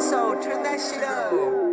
So Turn that shit up.